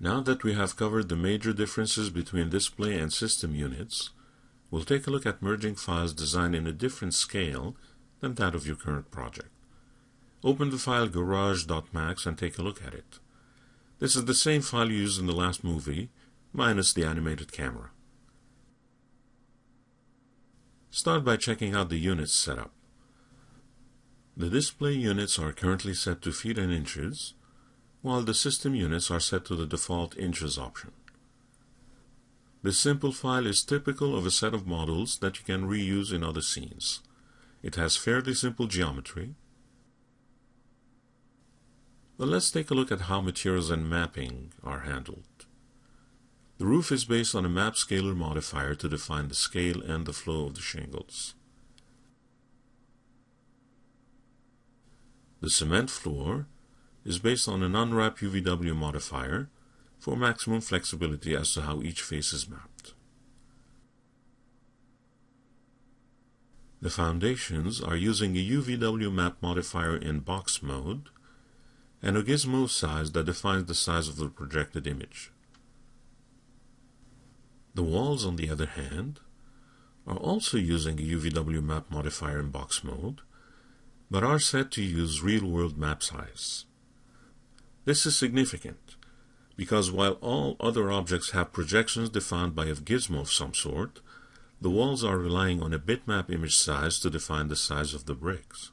Now that we have covered the major differences between display and system units, we'll take a look at merging files designed in a different scale than that of your current project. Open the file garage.max and take a look at it. This is the same file used in the last movie, minus the animated camera. Start by checking out the units setup. The display units are currently set to feet and inches, while the system units are set to the default inches option. This simple file is typical of a set of models that you can reuse in other scenes. It has fairly simple geometry. But let's take a look at how materials and mapping are handled. The roof is based on a map scaler modifier to define the scale and the flow of the shingles. The cement floor is based on an unwrap UVW modifier for maximum flexibility as to how each face is mapped. The foundations are using a UVW map modifier in box mode and a gizmo size that defines the size of the projected image. The walls, on the other hand, are also using a UVW map modifier in box mode, but are set to use real-world map size. This is significant because while all other objects have projections defined by a gizmo of some sort, the walls are relying on a bitmap image size to define the size of the bricks.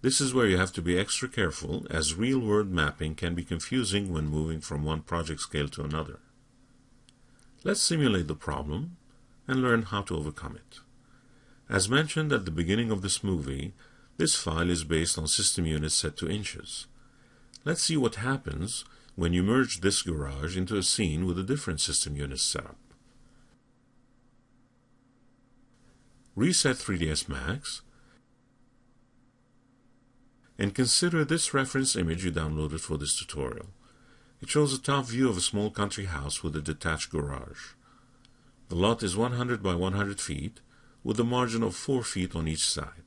This is where you have to be extra careful as real-world mapping can be confusing when moving from one project scale to another. Let's simulate the problem and learn how to overcome it. As mentioned at the beginning of this movie, this file is based on system units set to inches. Let's see what happens when you merge this garage into a scene with a different system unit setup. Reset 3ds Max and consider this reference image you downloaded for this tutorial. It shows a top view of a small country house with a detached garage. The lot is 100 by 100 feet with a margin of 4 feet on each side.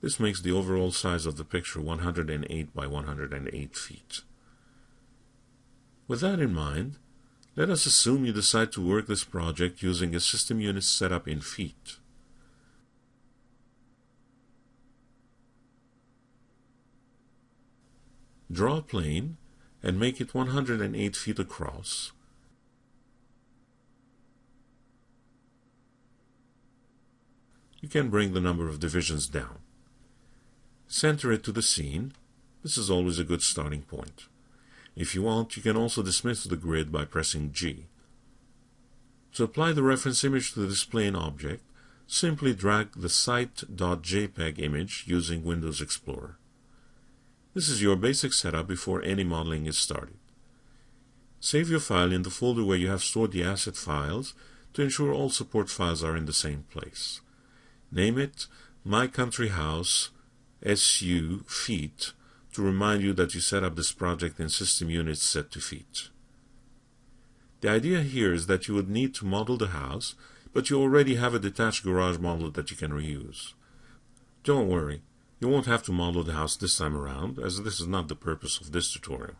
This makes the overall size of the picture 108 by 108 feet. With that in mind, let us assume you decide to work this project using a system unit set up in feet. Draw a plane and make it 108 feet across. You can bring the number of divisions down. Center it to the scene. This is always a good starting point. If you want, you can also dismiss the grid by pressing G. To apply the reference image to the display displaying object, simply drag the site.jpg image using Windows Explorer. This is your basic setup before any modeling is started. Save your file in the folder where you have stored the asset files to ensure all support files are in the same place. Name it My Country House SU Feet to remind you that you set up this project in system units set to feet. The idea here is that you would need to model the house, but you already have a detached garage model that you can reuse. Don't worry, you won't have to model the house this time around, as this is not the purpose of this tutorial.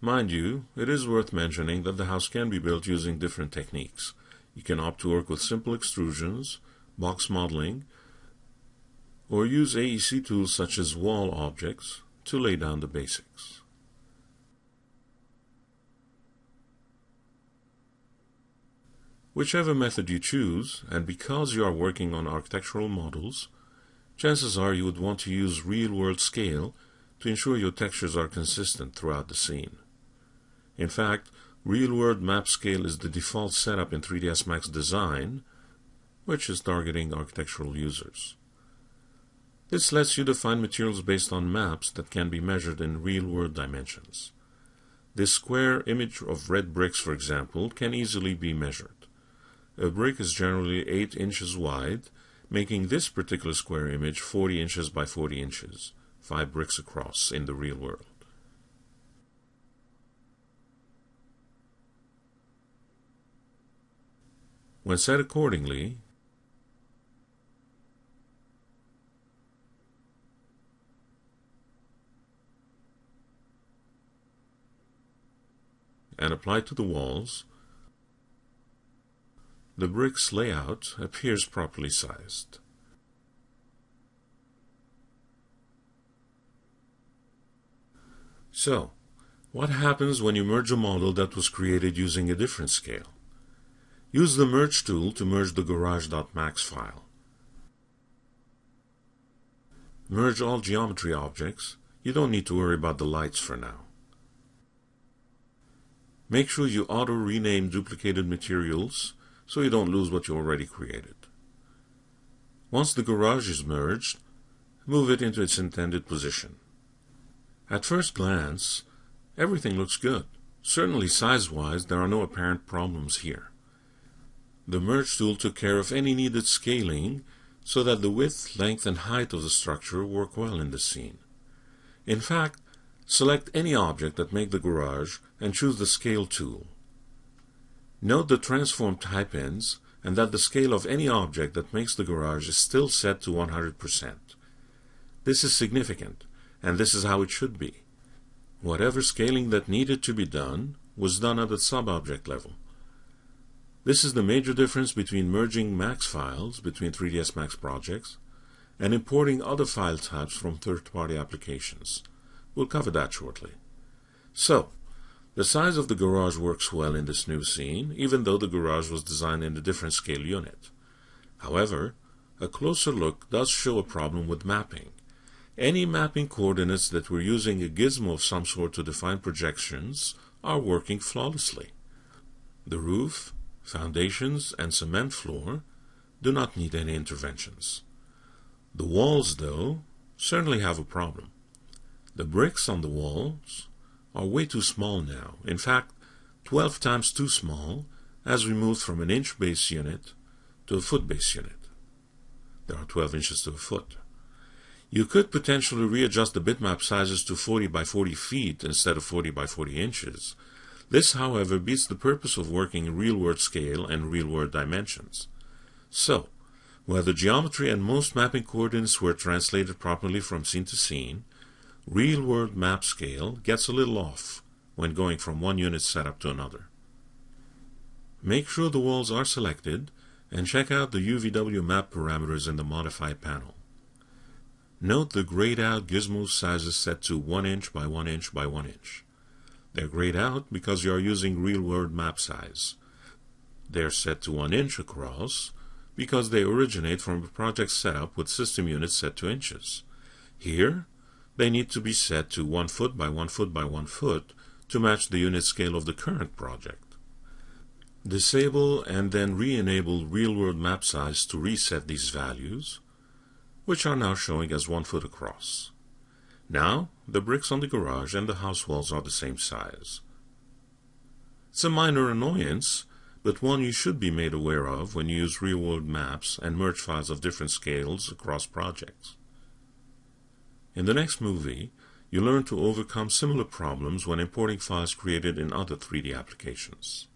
Mind you, it is worth mentioning that the house can be built using different techniques. You can opt to work with simple extrusions, box modeling, or use AEC tools such as wall objects to lay down the basics. Whichever method you choose, and because you are working on architectural models, chances are you would want to use real-world scale to ensure your textures are consistent throughout the scene. In fact, real-world map scale is the default setup in 3ds Max Design, which is targeting architectural users. This lets you define materials based on maps that can be measured in real-world dimensions. This square image of red bricks, for example, can easily be measured. A brick is generally 8 inches wide, making this particular square image 40 inches by 40 inches, 5 bricks across in the real world. When set accordingly, and applied to the walls, the brick's layout appears properly sized. So, what happens when you merge a model that was created using a different scale? Use the Merge tool to merge the garage.max file. Merge all geometry objects. You don't need to worry about the lights for now. Make sure you auto-rename duplicated materials so you don't lose what you already created. Once the garage is merged, move it into its intended position. At first glance, everything looks good. Certainly size-wise, there are no apparent problems here. The Merge tool took care of any needed scaling so that the width, length, and height of the structure work well in the scene. In fact, select any object that make the garage and choose the Scale tool. Note the transform type-ins and that the scale of any object that makes the garage is still set to 100%. This is significant, and this is how it should be. Whatever scaling that needed to be done was done at the sub-object level. This is the major difference between merging Max files between 3ds Max projects and importing other file types from third-party applications. We'll cover that shortly. So, the size of the garage works well in this new scene, even though the garage was designed in a different scale unit. However, a closer look does show a problem with mapping. Any mapping coordinates that were using a gizmo of some sort to define projections are working flawlessly. The roof, foundations, and cement floor do not need any interventions. The walls, though, certainly have a problem. The bricks on the walls are way too small now. In fact, 12 times too small as we moved from an inch base unit to a foot base unit. There are 12 inches to a foot. You could potentially readjust the bitmap sizes to 40 by 40 feet instead of 40 by 40 inches. This, however, beats the purpose of working in real-world scale and real-world dimensions. So, where the geometry and most mapping coordinates were translated properly from scene to scene, real-world map scale gets a little off when going from one unit setup to another. Make sure the walls are selected and check out the UVW map parameters in the Modify panel. Note the grayed out gizmo sizes set to 1 inch by 1 inch by 1 inch. They're grayed out because you are using real-world map size. They're set to 1 inch across because they originate from a project setup with system units set to inches. Here, they need to be set to 1 foot by 1 foot by 1 foot to match the unit scale of the current project. Disable and then re-enable real-world map size to reset these values, which are now showing as 1 foot across. Now, the bricks on the garage and the house walls are the same size. It's a minor annoyance, but one you should be made aware of when you use real-world maps and merge files of different scales across projects. In the next movie, you learn to overcome similar problems when importing files created in other 3D applications.